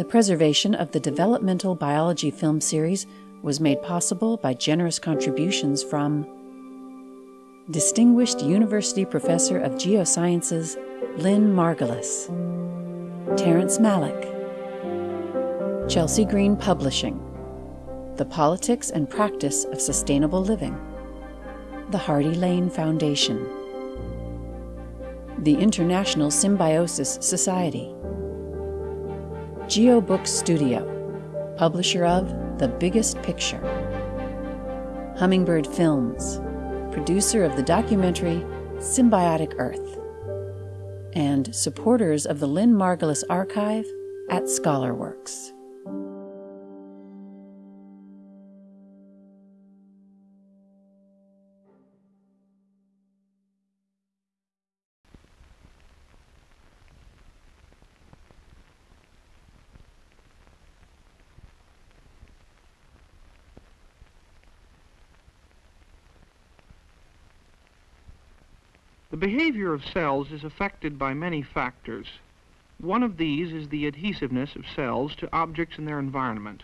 The preservation of the developmental biology film series was made possible by generous contributions from Distinguished University Professor of Geosciences Lynn Margulis, Terrence Malick, Chelsea Green Publishing, The Politics and Practice of Sustainable Living, the Hardy Lane Foundation, the International Symbiosis Society, GeoBook Studio, publisher of The Biggest Picture, Hummingbird Films, producer of the documentary Symbiotic Earth, and supporters of the Lynn Margulis Archive at ScholarWorks. Behavior of cells is affected by many factors. One of these is the adhesiveness of cells to objects in their environment.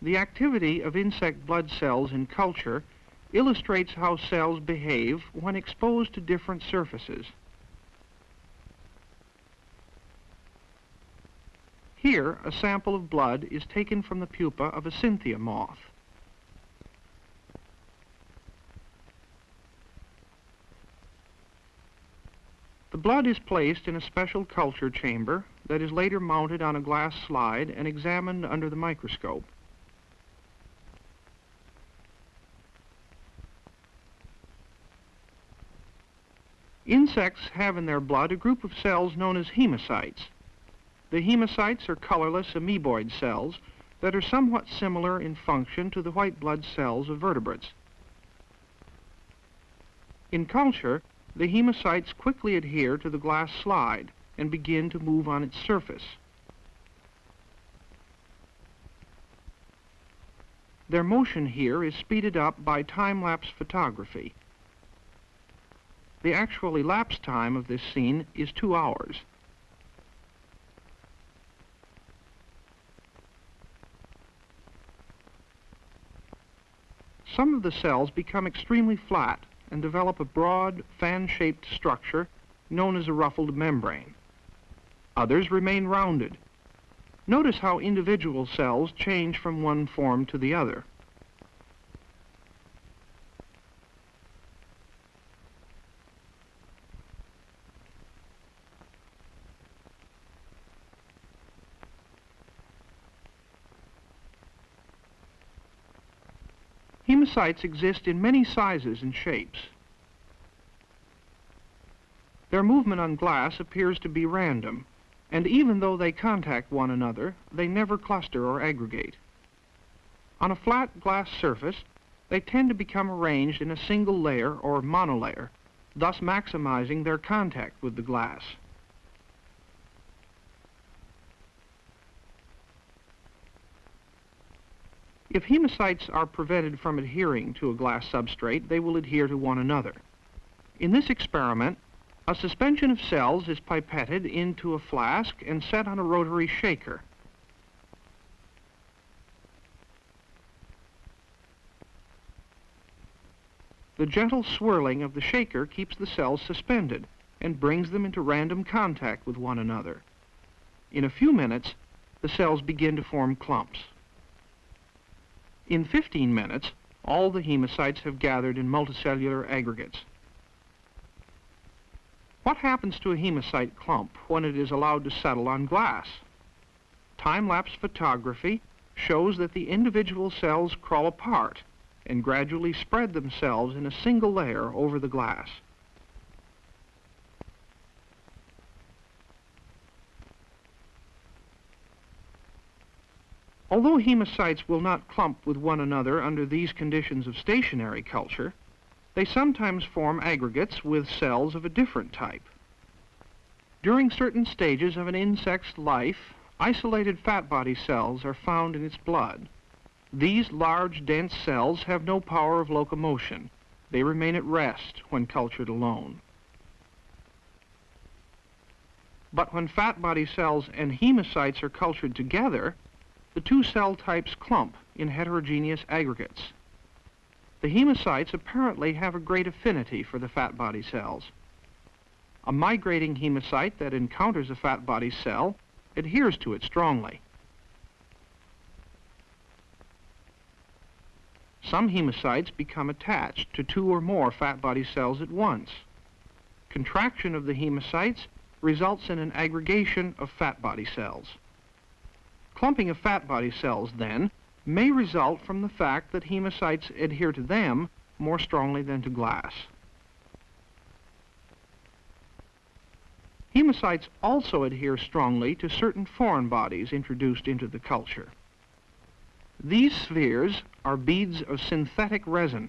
The activity of insect blood cells in culture illustrates how cells behave when exposed to different surfaces. Here, a sample of blood is taken from the pupa of a Cynthia moth. Blood is placed in a special culture chamber that is later mounted on a glass slide and examined under the microscope. Insects have in their blood a group of cells known as hemocytes. The hemocytes are colorless amoeboid cells that are somewhat similar in function to the white blood cells of vertebrates. In culture, the hemocytes quickly adhere to the glass slide and begin to move on its surface. Their motion here is speeded up by time-lapse photography. The actual elapsed time of this scene is two hours. Some of the cells become extremely flat and develop a broad, fan-shaped structure known as a ruffled membrane. Others remain rounded. Notice how individual cells change from one form to the other. Hemocytes exist in many sizes and shapes. Their movement on glass appears to be random, and even though they contact one another, they never cluster or aggregate. On a flat glass surface, they tend to become arranged in a single layer or monolayer, thus maximizing their contact with the glass. If hemocytes are prevented from adhering to a glass substrate, they will adhere to one another. In this experiment, a suspension of cells is pipetted into a flask and set on a rotary shaker. The gentle swirling of the shaker keeps the cells suspended and brings them into random contact with one another. In a few minutes, the cells begin to form clumps. In 15 minutes, all the hemocytes have gathered in multicellular aggregates. What happens to a hemocyte clump when it is allowed to settle on glass? Time-lapse photography shows that the individual cells crawl apart and gradually spread themselves in a single layer over the glass. Although hemocytes will not clump with one another under these conditions of stationary culture, they sometimes form aggregates with cells of a different type. During certain stages of an insect's life, isolated fat body cells are found in its blood. These large, dense cells have no power of locomotion. They remain at rest when cultured alone. But when fat body cells and hemocytes are cultured together, the two cell types clump in heterogeneous aggregates. The hemocytes apparently have a great affinity for the fat body cells. A migrating hemocyte that encounters a fat body cell adheres to it strongly. Some hemocytes become attached to two or more fat body cells at once. Contraction of the hemocytes results in an aggregation of fat body cells. Clumping of fat body cells, then, may result from the fact that hemocytes adhere to them more strongly than to glass. Hemocytes also adhere strongly to certain foreign bodies introduced into the culture. These spheres are beads of synthetic resin.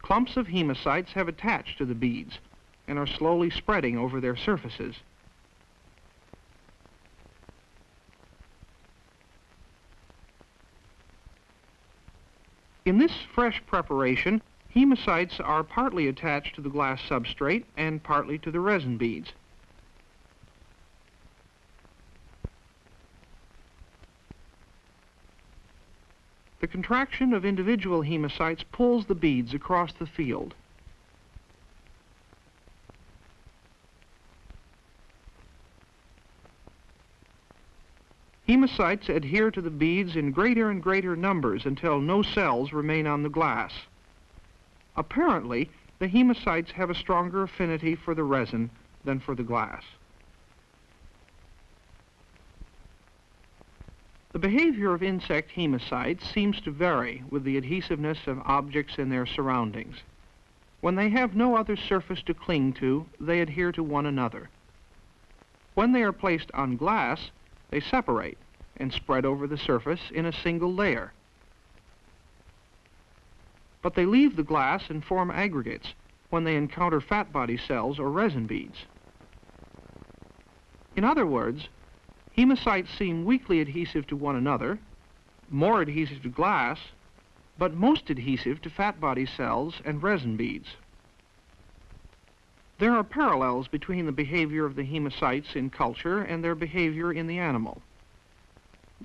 Clumps of hemocytes have attached to the beads, and are slowly spreading over their surfaces. In this fresh preparation, hemocytes are partly attached to the glass substrate and partly to the resin beads. The contraction of individual hemocytes pulls the beads across the field. Hemocytes adhere to the beads in greater and greater numbers until no cells remain on the glass. Apparently, the hemocytes have a stronger affinity for the resin than for the glass. The behavior of insect hemocytes seems to vary with the adhesiveness of objects in their surroundings. When they have no other surface to cling to, they adhere to one another. When they are placed on glass, they separate and spread over the surface in a single layer. But they leave the glass and form aggregates when they encounter fat body cells or resin beads. In other words, hemocytes seem weakly adhesive to one another, more adhesive to glass, but most adhesive to fat body cells and resin beads. There are parallels between the behavior of the hemocytes in culture and their behavior in the animal.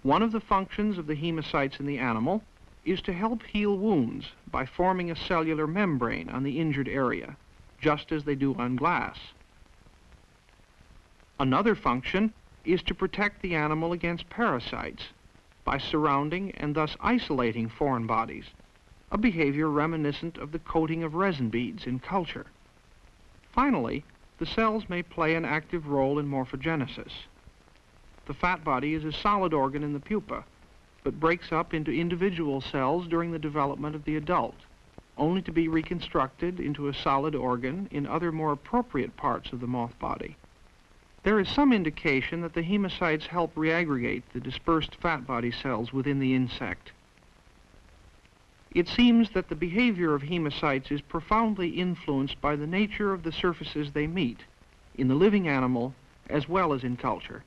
One of the functions of the hemocytes in the animal is to help heal wounds by forming a cellular membrane on the injured area, just as they do on glass. Another function is to protect the animal against parasites by surrounding and thus isolating foreign bodies, a behavior reminiscent of the coating of resin beads in culture. Finally, the cells may play an active role in morphogenesis. The fat body is a solid organ in the pupa, but breaks up into individual cells during the development of the adult, only to be reconstructed into a solid organ in other more appropriate parts of the moth body. There is some indication that the hemocytes help reaggregate the dispersed fat body cells within the insect. It seems that the behavior of hemocytes is profoundly influenced by the nature of the surfaces they meet, in the living animal as well as in culture.